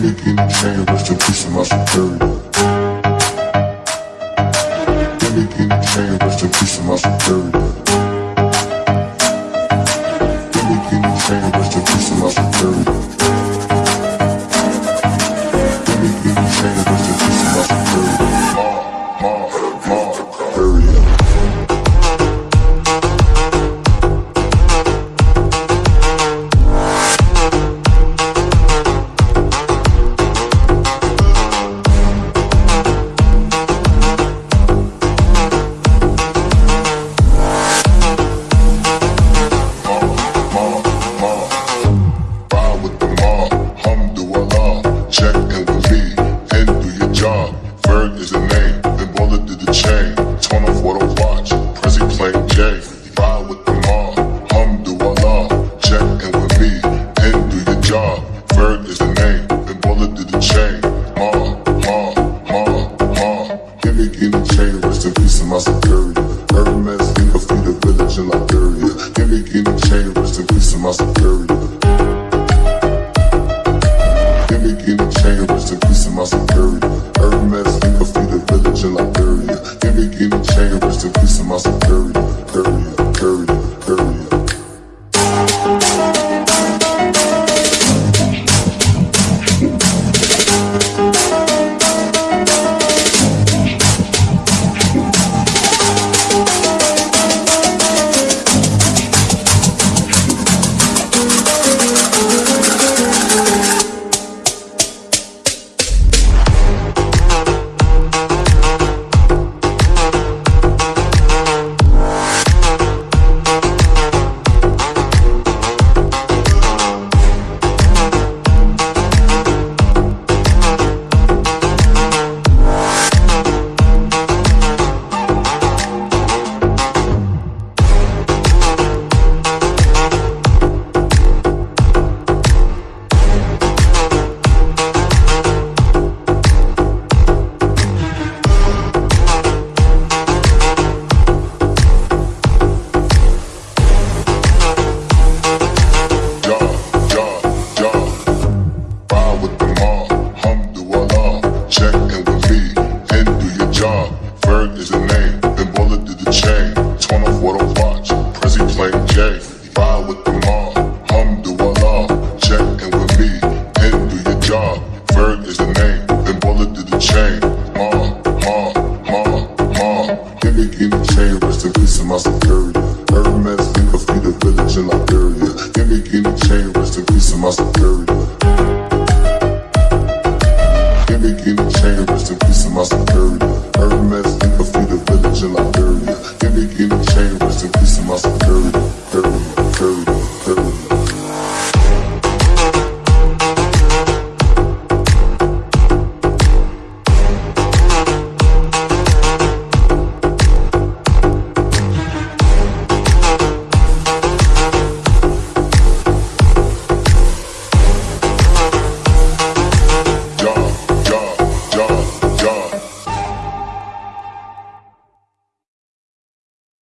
finna get in chain, rest in peace my rest my. Give me Gimmick in the chain, rest in my security. Hermes, you feed the village in Liberia. Gimmick in the chain, rest in peace my security. Period, period. my superior Hermes, think of Peter Village in Liberia. Give me any chain, rest in peace of my superior.